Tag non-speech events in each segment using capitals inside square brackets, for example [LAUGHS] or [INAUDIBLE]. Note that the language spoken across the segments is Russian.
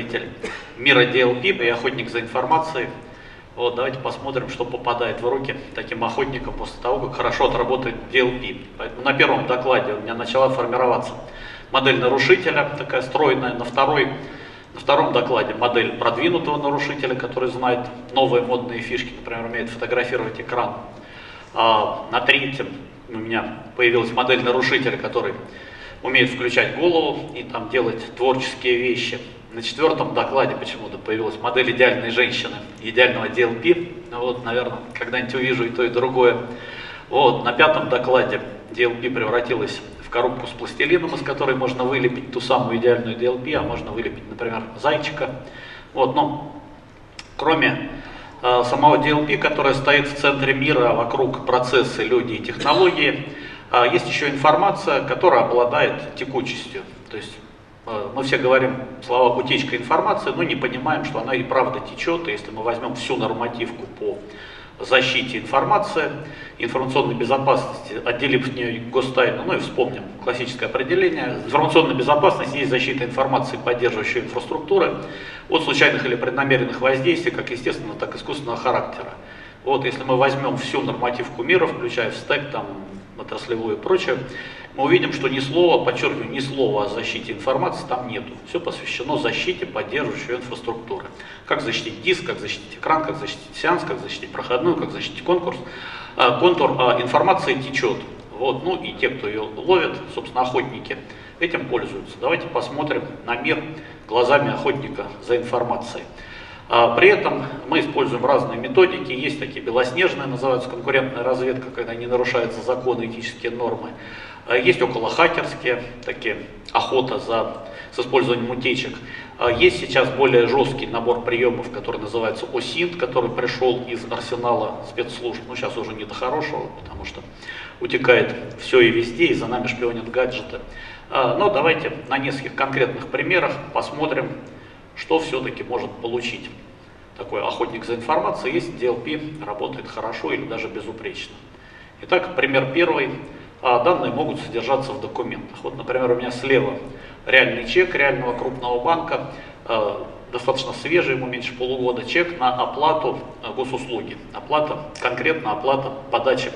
представитель мира DLP и охотник за информацией. Вот, давайте посмотрим, что попадает в руки таким охотникам после того, как хорошо отработает DLP. Поэтому на первом докладе у меня начала формироваться модель нарушителя, такая стройная. На, второй, на втором докладе модель продвинутого нарушителя, который знает новые модные фишки, например, умеет фотографировать экран. А на третьем у меня появилась модель нарушителя, который умеет включать голову и там делать творческие вещи. На четвертом докладе почему-то появилась модель идеальной женщины, идеального DLP. Ну вот, наверное, когда-нибудь увижу и то, и другое. Вот, на пятом докладе DLP превратилась в коробку с пластилином, из которой можно вылепить ту самую идеальную DLP, а можно вылепить, например, зайчика. Вот, но кроме э, самого DLP, которая стоит в центре мира вокруг процессы, люди и технологии, э, есть еще информация, которая обладает текучестью. То есть мы все говорим слова утечка информации, но не понимаем, что она и правда течет. И если мы возьмем всю нормативку по защите информации, информационной безопасности, отделив от нее гостайну, ну и вспомним классическое определение. Информационная безопасность есть защита информации, поддерживающей инфраструктуры от случайных или преднамеренных воздействий, как естественного, так и искусственного характера. Вот, если мы возьмем всю нормативку мира, включая в стек, там, отраслевую и прочее, мы увидим, что ни слова, подчеркиваю, ни слова о защите информации там нету. Все посвящено защите поддерживающей инфраструктуры. Как защитить диск, как защитить экран, как защитить сеанс, как защитить проходную, как защитить конкурс. А, контур а, информации течет. Вот, ну и те, кто ее ловит, собственно, охотники, этим пользуются. Давайте посмотрим на мир глазами охотника за информацией. А, при этом мы используем разные методики, есть такие белоснежные, называются конкурентная разведка, когда не нарушаются законы, этические нормы. А, есть около хакерские, такие охота за, с использованием утечек. А, есть сейчас более жесткий набор приемов, который называется ОСИНТ, который пришел из арсенала спецслужб. Ну, сейчас уже не до хорошего, потому что утекает все и везде, и за нами шпионят гаджеты. Но давайте на нескольких конкретных примерах посмотрим, что все-таки может получить такой охотник за информацией, если DLP работает хорошо или даже безупречно. Итак, пример первый. А, данные могут содержаться в документах. Вот, например, у меня слева реальный чек реального крупного банка, а, достаточно свежий, ему меньше полугода, чек на оплату а, госуслуги. Оплата, конкретно оплата подачи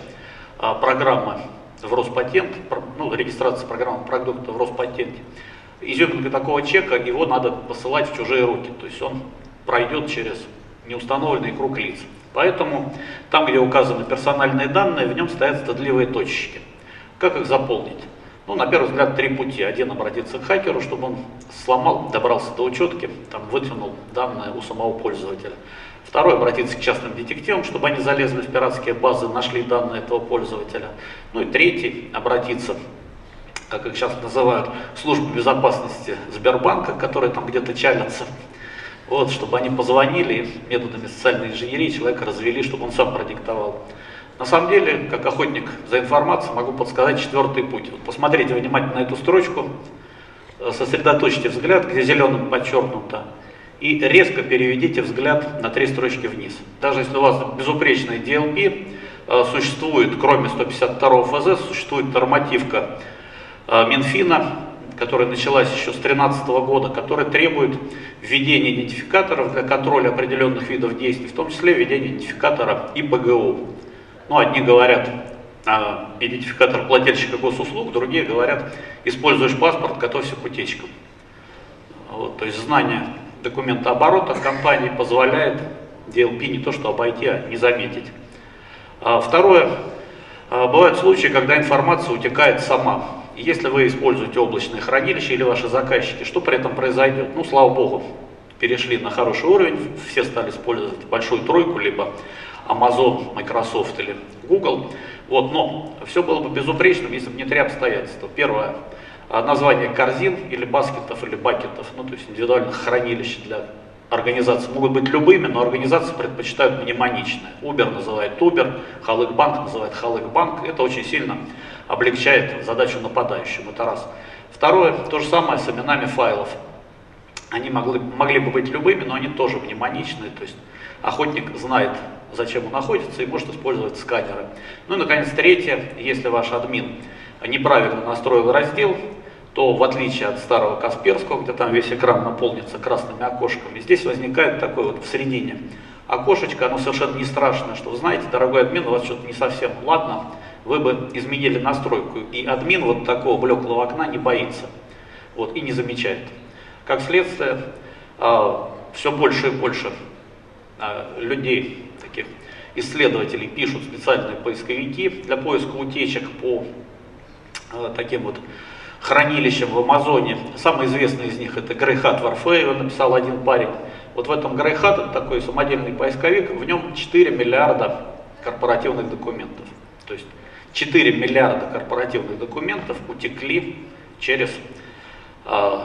программы в Роспатент, ну, регистрация программы продукта в Роспатенте изюминка такого чека, его надо посылать в чужие руки, то есть он пройдет через неустановленный круг лиц. Поэтому там, где указаны персональные данные, в нем стоят стыдливые точечки. Как их заполнить? Ну, на первый взгляд, три пути. Один обратиться к хакеру, чтобы он сломал, добрался до учетки, там, вытянул данные у самого пользователя. Второй, обратиться к частным детективам, чтобы они залезли в пиратские базы, нашли данные этого пользователя. Ну и третий, обратиться как их сейчас называют, службы безопасности Сбербанка, которые там где-то чалятся, вот, чтобы они позвонили методами социальной инженерии, человека развели, чтобы он сам продиктовал. На самом деле, как охотник за информацией, могу подсказать четвертый путь. Вот посмотрите внимательно эту строчку, э, сосредоточьте взгляд, где зеленым подчеркнуто, и резко переведите взгляд на три строчки вниз. Даже если у вас безупречный DLP, э, существует, кроме 152 ФЗ, существует нормативка Э, Минфина, которая началась еще с 2013 года, которая требует введения идентификаторов для контроля определенных видов действий, в том числе введения идентификатора ИПГУ. Ну, одни говорят а, идентификатор плательщика госуслуг, другие говорят, используешь паспорт, готовься к утечкам. Вот, то есть знание документа оборота компании позволяет DLP не то что обойти, а не заметить. А второе, а, бывают случаи, когда информация утекает сама. Если вы используете облачное хранилище или ваши заказчики, что при этом произойдет? Ну, слава богу, перешли на хороший уровень, все стали использовать большую тройку, либо Amazon, Microsoft или Google. Вот, но все было бы безупречным, если бы не три обстоятельства. Первое, название корзин или баскетов или бакетов, ну то есть индивидуальных хранилищ для организаций могут быть любыми, но организации предпочитают мнемоничное. Uber называет Uber, Халык-банк называет Халык-банк. Это очень сильно облегчает задачу нападающим, это раз. Второе, то же самое с именами файлов. Они могли, могли бы быть любыми, но они тоже мнемоничные, то есть охотник знает, зачем он находится и может использовать сканеры. Ну и, наконец, третье, если ваш админ неправильно настроил раздел, то в отличие от старого Касперского, где там весь экран наполнится красными окошками, здесь возникает такой вот в середине окошечко, оно совершенно не страшное, что вы знаете, дорогой админ, у вас что-то не совсем ладно, вы бы изменили настройку. И админ вот такого блеклого окна не боится вот, и не замечает. Как следствие, э, все больше и больше э, людей, таких исследователей, пишут специальные поисковики для поиска утечек по э, таким вот хранилищам в Амазоне. Самый известный из них это Грейхат Варфеева, написал один парень. Вот в этом Грейхат, это такой самодельный поисковик, в нем 4 миллиарда корпоративных документов. То есть 4 миллиарда корпоративных документов утекли через э,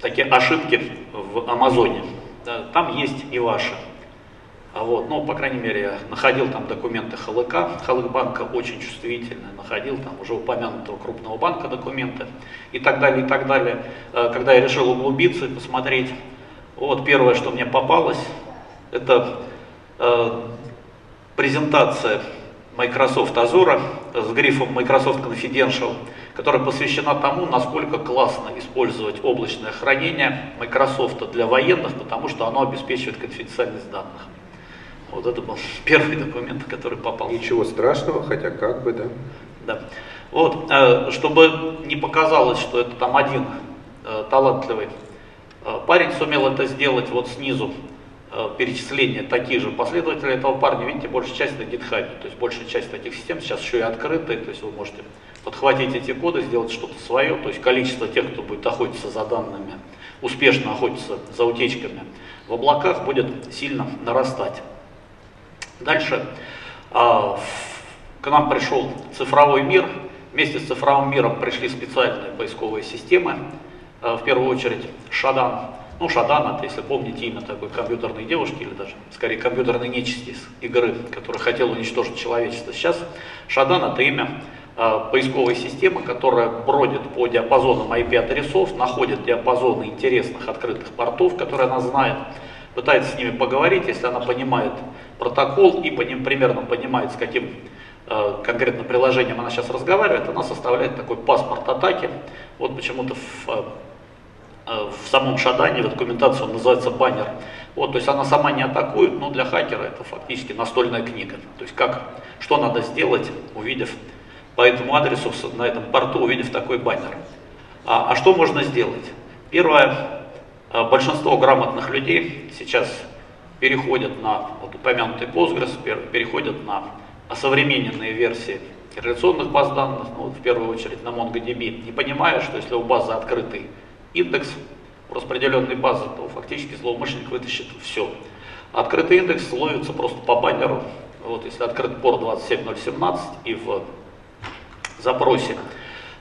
такие ошибки в Амазоне. Да, там есть и ваши. А вот, ну, по крайней мере, я находил там документы ХЛК, банка очень чувствительные, находил там уже упомянутого крупного банка документы и так далее, и так далее. Э, когда я решил углубиться и посмотреть, вот первое, что мне попалось, это э, презентация Microsoft Azure с грифом Microsoft Confidential, которая посвящена тому, насколько классно использовать облачное хранение Microsoft для военных, потому что оно обеспечивает конфиденциальность данных. Вот это был [LAUGHS] первый документ, который попал. Ничего страшного, хотя как бы, да? Да. Вот, э, чтобы не показалось, что это там один э, талантливый э, парень сумел это сделать вот снизу, перечисления таких же последователей этого парня, видите, большая часть на GitHub, то есть большая часть таких систем сейчас еще и открытые, то есть вы можете подхватить эти коды, сделать что-то свое, то есть количество тех, кто будет охотиться за данными, успешно охотиться за утечками в облаках будет сильно нарастать. Дальше а, к нам пришел цифровой мир. Вместе с цифровым миром пришли специальные поисковые системы. А, в первую очередь Шадан. Ну, Шадан, это, если помните, имя такой компьютерной девушки, или даже, скорее, компьютерной нечисти из игры, которая хотела уничтожить человечество. Сейчас Шадан это имя э, поисковой системы, которая бродит по диапазонам IP-адресов, находит диапазоны интересных открытых портов, которые она знает, пытается с ними поговорить, если она понимает протокол и по ним примерно понимает, с каким э, конкретно приложением она сейчас разговаривает, она составляет такой паспорт атаки. Вот почему-то в, э, в самом шадане, в документации он называется баннер. Вот, то есть она сама не атакует, но для хакера это фактически настольная книга. То есть как, что надо сделать, увидев по этому адресу, на этом порту, увидев такой баннер. А, а что можно сделать? Первое, э, большинство грамотных людей сейчас переходят на вот упомянутый Postgres, переходят на современные версии реляционных баз данных, ну, в первую очередь на MongoDB, не понимая, что если у базы открытый индекс распределенной базы, то фактически злоумышленник вытащит все. Открытый индекс ловится просто по баннеру. Вот, если открыт порт 27017 и в запросе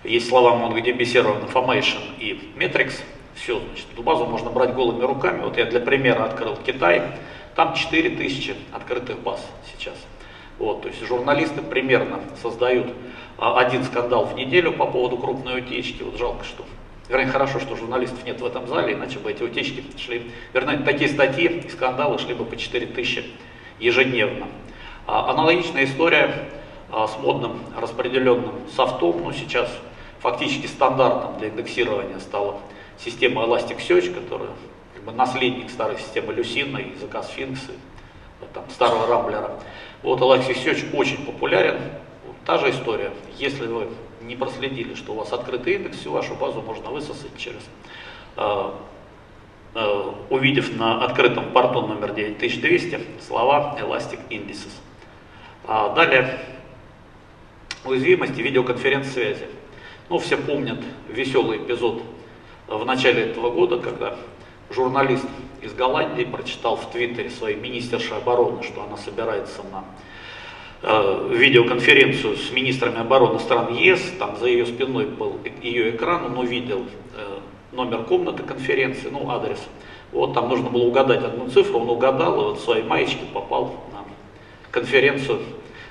есть слова MongoDB Server Information и Metrics, все, значит, эту базу можно брать голыми руками. Вот я для примера открыл Китай, там 4000 открытых баз сейчас. Вот, то есть журналисты примерно создают а, один скандал в неделю по поводу крупной утечки. Вот жалко, что Вернее, хорошо, что журналистов нет в этом зале, иначе бы эти утечки шли, вернее, такие статьи и скандалы шли бы по 4000 ежедневно. А, аналогичная история а, с модным распределенным софтом, ну сейчас фактически стандартом для индексирования стала система Elasticsearch, которая как бы наследник старой системы Люсина и языка Sphinx, и, там, старого Рамблера. Вот Elasticsearch очень популярен. Вот, та же история. Если вы не проследили, что у вас открытый индекс, всю вашу базу можно высосать через, э, э, увидев на открытом порту номер 9200 слова Elastic Indices. А далее уязвимости видеоконференц-связи. Ну, все помнят веселый эпизод в начале этого года, когда журналист из Голландии прочитал в Твиттере своей министершей обороны, что она собирается на видеоконференцию с министрами обороны стран ЕС, там за ее спиной был ее экран, он увидел э, номер комнаты конференции, ну адрес. Вот там нужно было угадать одну цифру, он угадал, и вот в своей маечке попал на конференцию,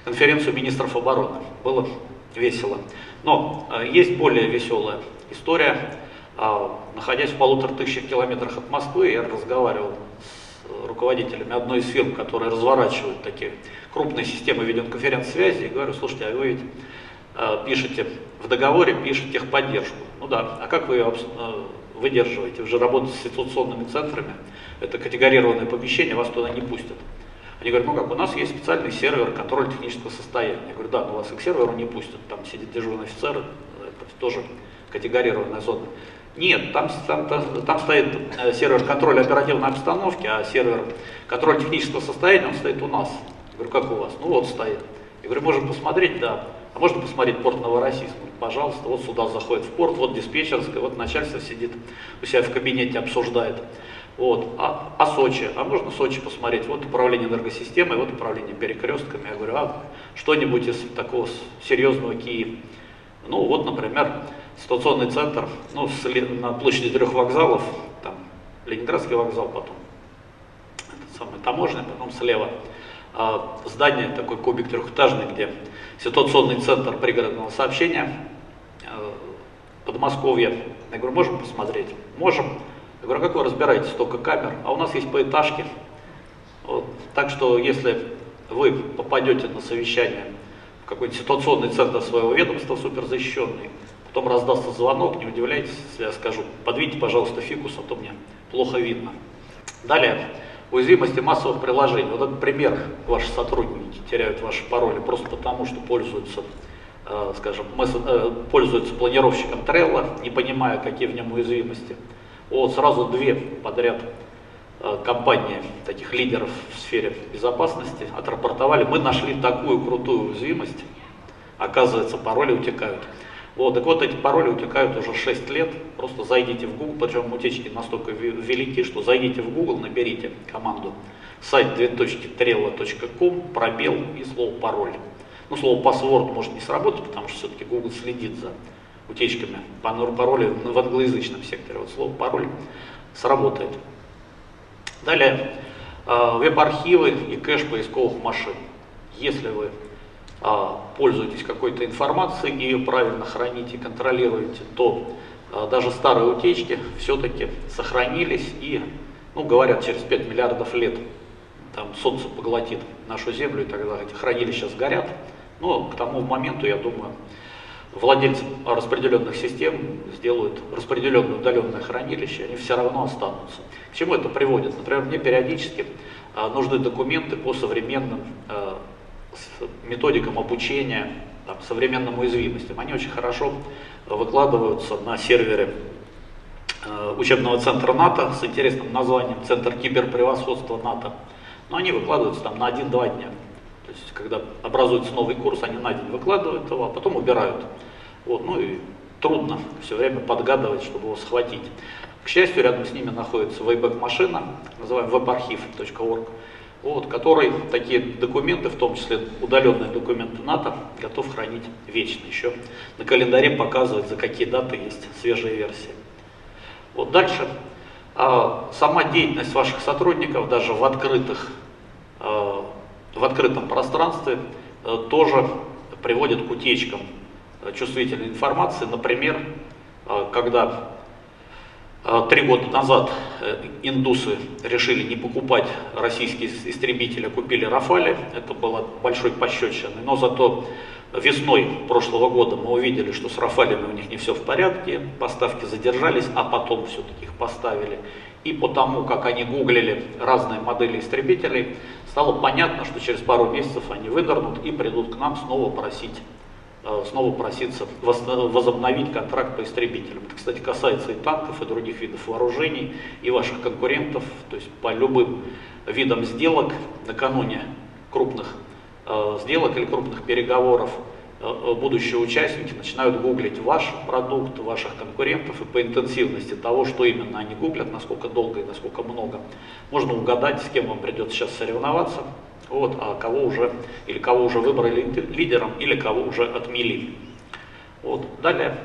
конференцию министров обороны. Было весело. Но э, есть более веселая история. А, находясь в полутора тысячах километрах от Москвы, я разговаривал с руководителями одной из фирм, которые разворачивают такие крупные системы видеоконференц-связи, и говорю, слушайте, а вы ведь а, пишете в договоре, пишете техподдержку. ну да, а как вы ее э, выдерживаете? Вы же работаете с ситуационными центрами, это категорированное помещение, вас туда не пустят. Они говорят, ну как, у нас есть специальный сервер контроля технического состояния. Я говорю, да, но вас и к серверу не пустят, там сидит дежурный офицер, это тоже категорированная зона. Нет, там, там, там, стоит э, сервер контроля оперативной обстановки, а сервер контроля технического состояния, он стоит у нас. Я говорю, как у вас? Ну вот стоит. Я говорю, можем посмотреть, да. А можно посмотреть порт Новороссийск? Пожалуйста, вот сюда заходит в порт, вот диспетчерская, вот начальство сидит у себя в кабинете, обсуждает. Вот. А, а Сочи? А можно Сочи посмотреть? Вот управление энергосистемой, вот управление перекрестками. Я говорю, а что-нибудь из такого серьезного Киев? Ну вот, например, ситуационный центр ну, на площади трех вокзалов, там Ленинградский вокзал, потом этот самый таможня, потом слева а, здание, такой кубик трехэтажный, где ситуационный центр пригородного сообщения, а, Подмосковье. Я говорю, можем посмотреть? Можем. Я говорю, а как вы разбираетесь, столько камер? А у нас есть поэтажки. Вот. Так что, если вы попадете на совещание в какой-нибудь ситуационный центр своего ведомства, суперзащищенный, потом раздастся звонок, не удивляйтесь, если я скажу, подвиньте, пожалуйста, фикус, а то мне плохо видно. Далее, уязвимости массовых приложений. Вот этот пример, ваши сотрудники теряют ваши пароли просто потому, что пользуются, э, скажем, э, пользуются планировщиком Trello, не понимая, какие в нем уязвимости. Вот сразу две подряд э, компании, таких лидеров в сфере безопасности, отрапортовали, мы нашли такую крутую уязвимость, оказывается, пароли утекают. Вот, так вот эти пароли утекают уже 6 лет, просто зайдите в Google, причем утечки настолько велики, что зайдите в Google, наберите команду сайт две.trello.com, пробел и слово пароль. Ну, слово password может не сработать, потому что все-таки Google следит за утечками пароля в англоязычном секторе. Вот слово пароль сработает. Далее, а, веб-архивы и кэш поисковых машин. Если вы пользуетесь какой-то информацией ее правильно храните, контролируете, то а, даже старые утечки все-таки сохранились и, ну, говорят, через 5 миллиардов лет там солнце поглотит нашу землю, и тогда эти хранилища сгорят. Но к тому моменту, я думаю, владельцы распределенных систем сделают распределенное удаленное хранилище, они все равно останутся. К чему это приводит? Например, мне периодически а, нужны документы по современным а, методикам обучения, там, современным уязвимостям. Они очень хорошо выкладываются на сервере а, учебного центра НАТО с интересным названием Центр киберпревосходства НАТО. Но они выкладываются там на 1-2 дня. То есть, когда образуется новый курс, они на день выкладывают его, а потом убирают. Вот, ну и трудно все время подгадывать, чтобы его схватить. К счастью, рядом с ними находится Wayback машина, называемая webarchive.org, вот, который такие документы, в том числе удаленные документы НАТО, готов хранить вечно. Еще на календаре показывает, за какие даты есть свежие версии. Вот дальше. А, сама деятельность ваших сотрудников даже в открытых а, в открытом пространстве э, тоже приводит к утечкам э, чувствительной информации. Например, э, когда три года назад индусы решили не покупать российские истребители, а купили Рафали, это было большой пощечиной, но зато весной прошлого года мы увидели, что с Рафалями у них не все в порядке, поставки задержались, а потом все-таки их поставили. И по тому, как они гуглили разные модели истребителей, стало понятно, что через пару месяцев они вынырнут и придут к нам снова просить э, снова проситься возобновить контракт по истребителям. Это, кстати, касается и танков, и других видов вооружений, и ваших конкурентов. То есть по любым видам сделок накануне крупных э, сделок или крупных переговоров будущие участники начинают гуглить ваш продукт, ваших конкурентов и по интенсивности того, что именно они гуглят, насколько долго и насколько много, можно угадать, с кем вам придется сейчас соревноваться, вот, а кого уже, или кого уже выбрали лидером, или кого уже отмели. Вот. Далее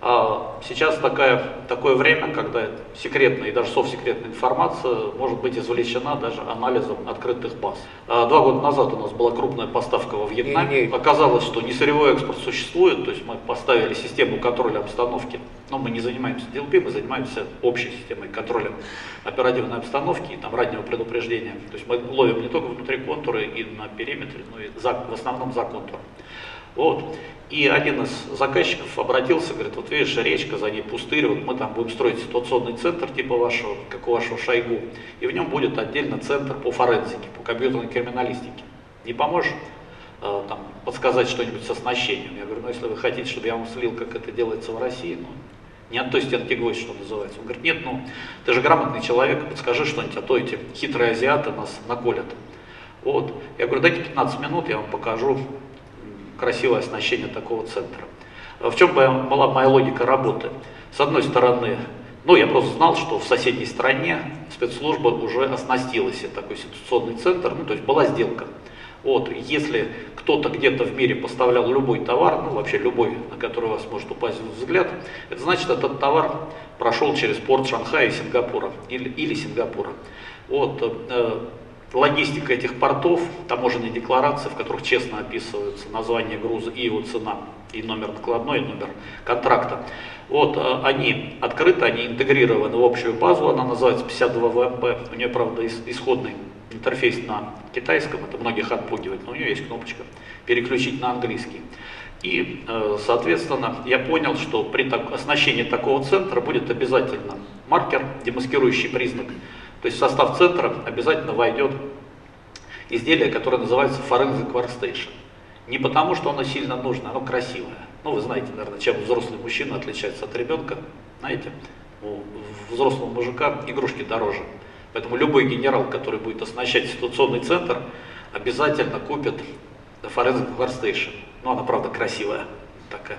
а сейчас такая, такое время, когда секретная и даже совсекретная информация может быть извлечена даже анализом открытых баз. А два года назад у нас была крупная поставка во Вьетнаме. Не, не. Оказалось, что несырьевой экспорт существует, то есть мы поставили систему контроля обстановки, но мы не занимаемся DLP, мы занимаемся общей системой контроля оперативной обстановки и там раннего предупреждения. То есть мы ловим не только внутри контура и на периметре, но и за, в основном за контуром. Вот. И один из заказчиков обратился, говорит, вот видишь, речка, за ней пустырь, вот мы там будем строить ситуационный центр типа вашего, как у вашего Шойгу, и в нем будет отдельно центр по форензике, по компьютерной криминалистике. Не поможешь э, там, подсказать что-нибудь с оснащением? Я говорю, ну если вы хотите, чтобы я вам слил, как это делается в России, ну, не от той стенки гвоздь, что называется. Он говорит, нет, ну, ты же грамотный человек, подскажи что-нибудь, а то эти хитрые азиаты нас наколят. Вот. Я говорю, дайте 15 минут, я вам покажу красивое оснащение такого центра. В чем была моя логика работы? С одной стороны, ну, я просто знал, что в соседней стране спецслужба уже оснастила себе такой ситуационный центр, ну, то есть была сделка. Вот, если кто-то где-то в мире поставлял любой товар, ну вообще любой, на который у вас может упасть взгляд, это значит, этот товар прошел через порт Шанхая и Сингапура, или, или Сингапура. Вот, э, логистика этих портов, таможенные декларации, в которых честно описываются название груза и его цена, и номер накладной, и номер контракта. Вот, э, они открыты, они интегрированы в общую базу, она называется 52 ВМП, у нее, правда, исходный интерфейс на китайском, это многих отпугивает, но у нее есть кнопочка переключить на английский. И, э, соответственно, я понял, что при оснащении такого центра будет обязательно маркер, демаскирующий признак то есть в состав центра обязательно войдет изделие, которое называется Forensic Workstation. Не потому, что оно сильно нужно, оно красивое. Ну, вы знаете, наверное, чем взрослый мужчина отличается от ребенка. Знаете, у взрослого мужика игрушки дороже. Поэтому любой генерал, который будет оснащать ситуационный центр, обязательно купит Forensic Workstation. Ну, она, правда, красивая такая.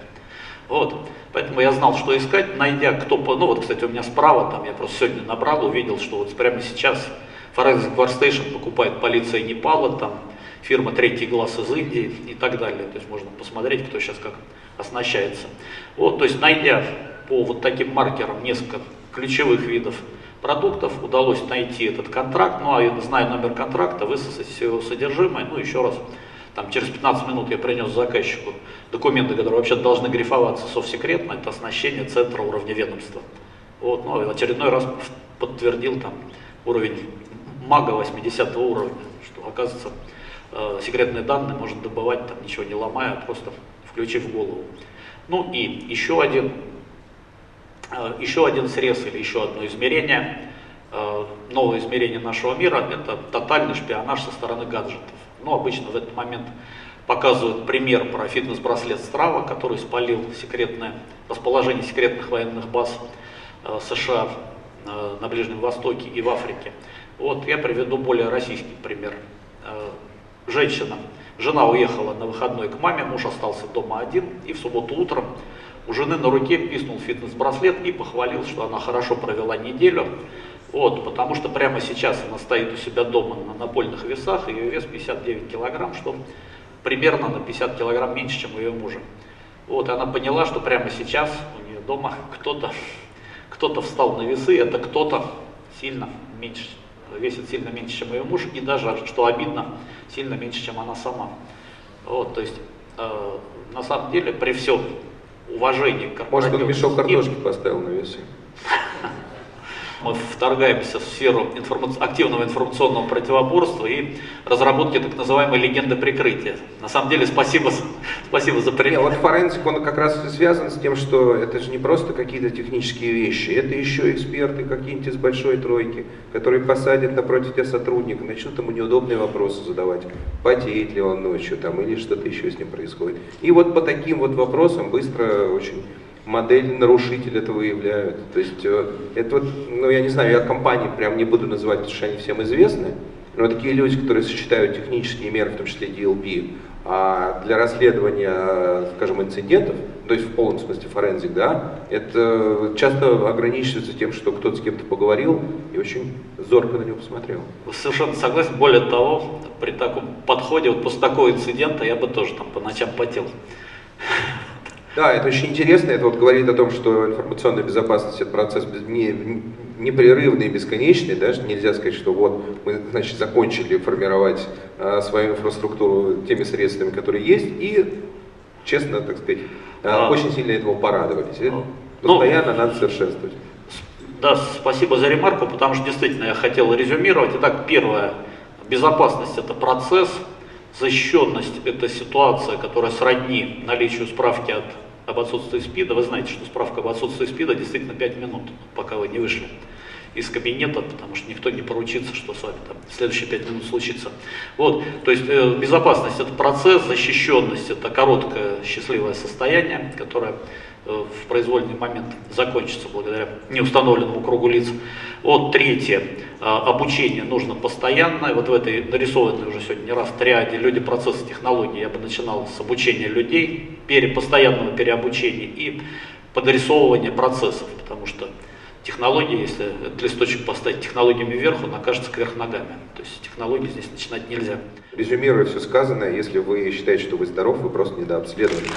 Вот. Поэтому я знал, что искать, найдя кто по... Ну вот, кстати, у меня справа, там я просто сегодня набрал, увидел, что вот прямо сейчас Forensic Workstation покупает полиция Непала, там фирма Третий Глаз из Индии и так далее. То есть можно посмотреть, кто сейчас как оснащается. Вот, то есть найдя по вот таким маркерам несколько ключевых видов продуктов, удалось найти этот контракт, ну а зная номер контракта, высосать все его содержимое, ну еще раз там, через 15 минут я принес заказчику документы, которые вообще должны грифоваться совсекретно, это оснащение центра уровня ведомства. Вот, ну, а очередной раз подтвердил там уровень мага 80 уровня, что оказывается э, секретные данные можно добывать там ничего не ломая, а просто включив голову. Ну и еще один, э, еще один срез или еще одно измерение, новое измерение нашего мира, это тотальный шпионаж со стороны гаджетов. Ну, обычно в этот момент показывают пример про фитнес-браслет Страва, который спалил секретное расположение секретных военных баз э, США э, на Ближнем Востоке и в Африке. Вот я приведу более российский пример. Э, женщина, жена уехала на выходной к маме, муж остался дома один, и в субботу утром у жены на руке писнул фитнес-браслет и похвалил, что она хорошо провела неделю, вот, потому что прямо сейчас она стоит у себя дома на напольных весах, ее вес 59 килограмм, что примерно на 50 килограмм меньше, чем у ее мужа. Вот, и она поняла, что прямо сейчас у нее дома кто-то кто встал на весы, это кто-то сильно меньше, весит сильно меньше, чем ее муж, и даже, что обидно, сильно меньше, чем она сама. Вот, то есть, э, на самом деле, при всем уважении к Может, он мешок картошки поставил на весы? Мы вторгаемся в сферу информа активного информационного противоборства и разработки так называемой легенды прикрытия. На самом деле, спасибо, спасибо за пример. Вот форензик, он как раз связан с тем, что это же не просто какие-то технические вещи, это еще эксперты какие-нибудь из большой тройки, которые посадят напротив тебя сотрудника, начнут ему неудобные вопросы задавать, потеет ли он ночью там или что-то еще с ним происходит. И вот по таким вот вопросам быстро очень модель нарушитель это выявляют. То есть э, это вот, ну я не знаю, я компании прям не буду называть, потому что они всем известны, но такие люди, которые сочетают технические меры, в том числе DLP, а для расследования, скажем, инцидентов, то есть в полном смысле форензик, да, это часто ограничивается тем, что кто-то с кем-то поговорил и очень зорко на него посмотрел. Совершенно согласен. Более того, при таком подходе, вот после такого инцидента я бы тоже там по ночам потел. Да, это очень интересно. Это вот говорит о том, что информационная безопасность это процесс не, непрерывный и бесконечный. Даже нельзя сказать, что вот мы значит, закончили формировать а, свою инфраструктуру теми средствами, которые есть, и честно, так сказать, а, а. очень сильно этого порадовались. Ну, постоянно ну, надо совершенствовать. Да, спасибо за ремарку, потому что действительно я хотел резюмировать. Итак, первое, безопасность это процесс, Защищенность – это ситуация, которая сродни наличию справки от, об отсутствии СПИДа. Вы знаете, что справка об отсутствии СПИДа действительно 5 минут, пока вы не вышли из кабинета, потому что никто не поручится, что с вами там следующие пять минут случится. Вот, то есть э, безопасность это процесс, защищенность это короткое счастливое состояние, которое э, в произвольный момент закончится благодаря неустановленному кругу лиц. Вот третье, э, обучение нужно постоянно, вот в этой нарисованной уже сегодня не раз триаде люди, процессы, технологии, я бы начинал с обучения людей, пере, постоянного переобучения и подрисовывания процессов, потому что технологии, если этот листочек поставить технологиями вверх, он окажется кверх ногами. То есть технологии здесь начинать нельзя. Резюмируя все сказанное, если вы считаете, что вы здоров, вы просто недообследованы.